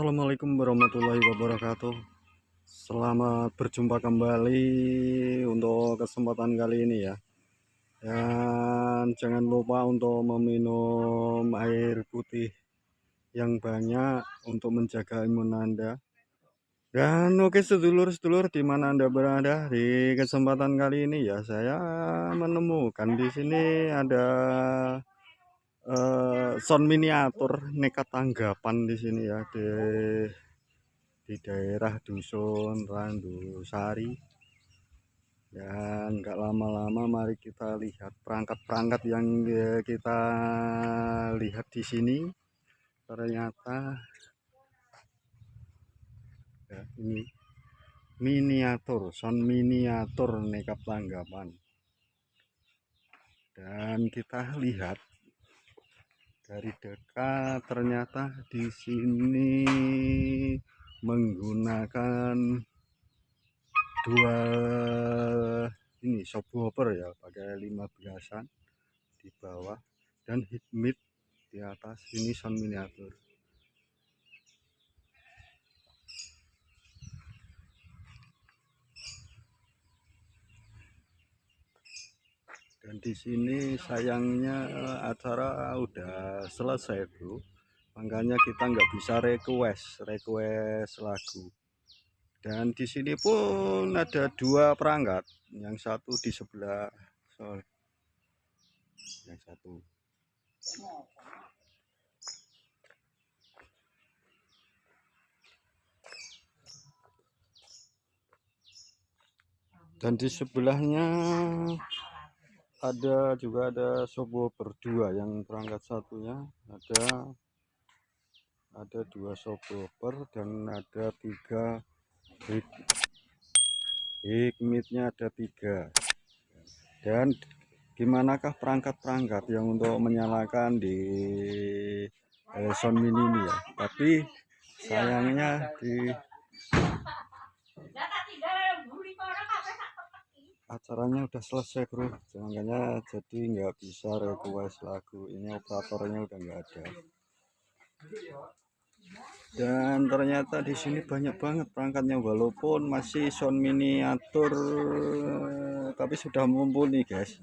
Assalamualaikum warahmatullahi wabarakatuh. Selamat berjumpa kembali untuk kesempatan kali ini ya. Dan jangan lupa untuk meminum air putih yang banyak untuk menjaga imun Anda. Dan oke sedulur-sedulur di mana Anda berada di kesempatan kali ini ya Saya menemukan di sini ada uh, sound miniatur nekat tanggapan di sini ya di di daerah dusun Randusari. Dan nggak lama-lama mari kita lihat perangkat-perangkat yang kita lihat di sini. Ternyata ya, ini miniatur sound miniatur nekat tanggapan. Dan kita lihat dari dekat ternyata di sini menggunakan dua ini subwoofer ya pakai 15an di bawah dan heat mid di atas. Ini sound miniatur dan di sini sayangnya eh, acara udah selesai bro makanya kita nggak bisa request request lagu. Dan di sini pun ada dua perangkat. Yang satu di sebelah sorry. Yang satu. Dan di sebelahnya ada juga ada subwoofer dua yang perangkat satunya. Ada ada dua subwoofer dan ada tiga hik hikmitnya ada tiga. Dan gimanakah perangkat-perangkat yang untuk menyalakan di eh, sound mini ini ya? Tapi sayangnya di acaranya udah selesai bro. Makanya jadi nggak bisa request lagu. Ini operatornya udah nggak ada. Dan ternyata di sini banyak banget perangkatnya. Walaupun masih sound miniatur tapi sudah mumpuni guys.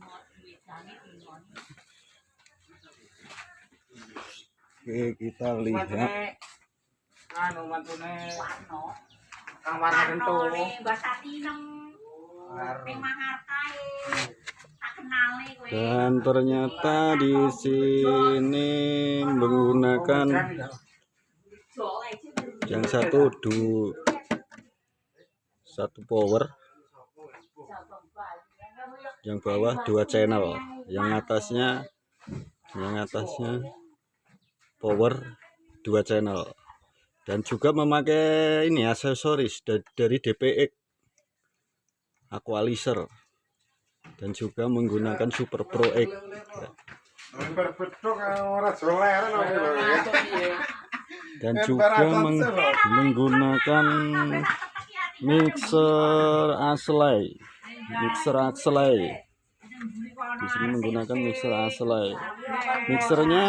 Oke kita lihat. Anu dan ternyata di sini menggunakan yang satu du satu power yang bawah dua channel. Yang atasnya yang atasnya power dua channel. Dan juga memakai ini aksesoris dari DPX Aqualizer. Dan juga menggunakan Super Pro X. Dan juga meng menggunakan mixer Aslay. Mixer Aslay. Di sini menggunakan mixer Aslay. Mixernya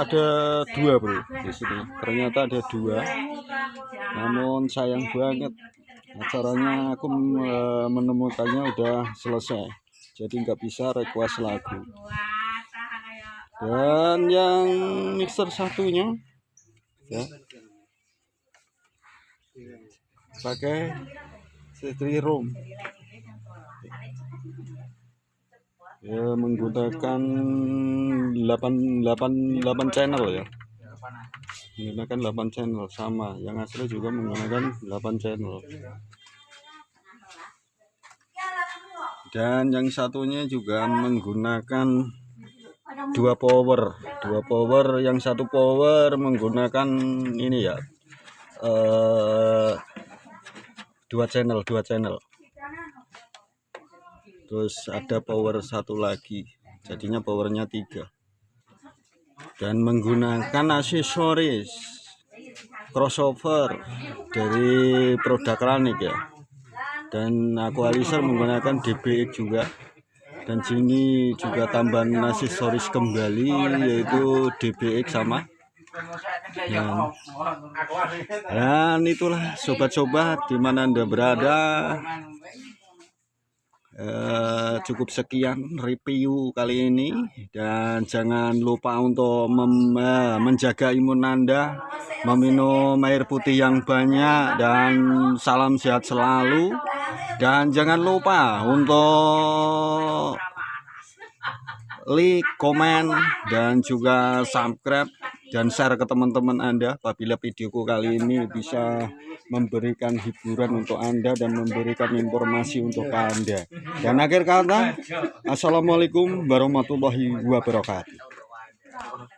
ada dua bro di sini. Ternyata ada dua. Namun sayang banget acaranya aku menemukannya udah selesai. Jadi nggak bisa request lagu. dan yang mixer satunya ya. Pakai setri room. Ya menggunakan 8 8 8 channel ya menggunakan 8 channel sama. Yang asli juga menggunakan 8 channel. Dan yang satunya juga menggunakan dua power. Dua power yang satu power menggunakan ini ya eh, dua channel dua channel. Terus ada power satu lagi. Jadinya powernya tiga dan menggunakan aksesoris crossover dari produk Ranik ya. Dan Aqualizer menggunakan DBX juga. Dan sini juga tambahan aksesoris kembali yaitu DBX sama. Dan itulah sobat-sobat di mana Anda berada. Eh, cukup sekian review kali ini. Dan jangan lupa untuk mem- eh, menjaga imun Anda, meminum air putih yang banyak dan salam sehat selalu. Dan jangan lupa untuk like, komen, dan juga subscribe dan share ke teman-teman Anda apabila videoku kali ini bisa memberikan hiburan untuk Anda dan memberikan informasi untuk Anda. Dan akhir kata, Assalamualaikum warahmatullahi wabarakatuh.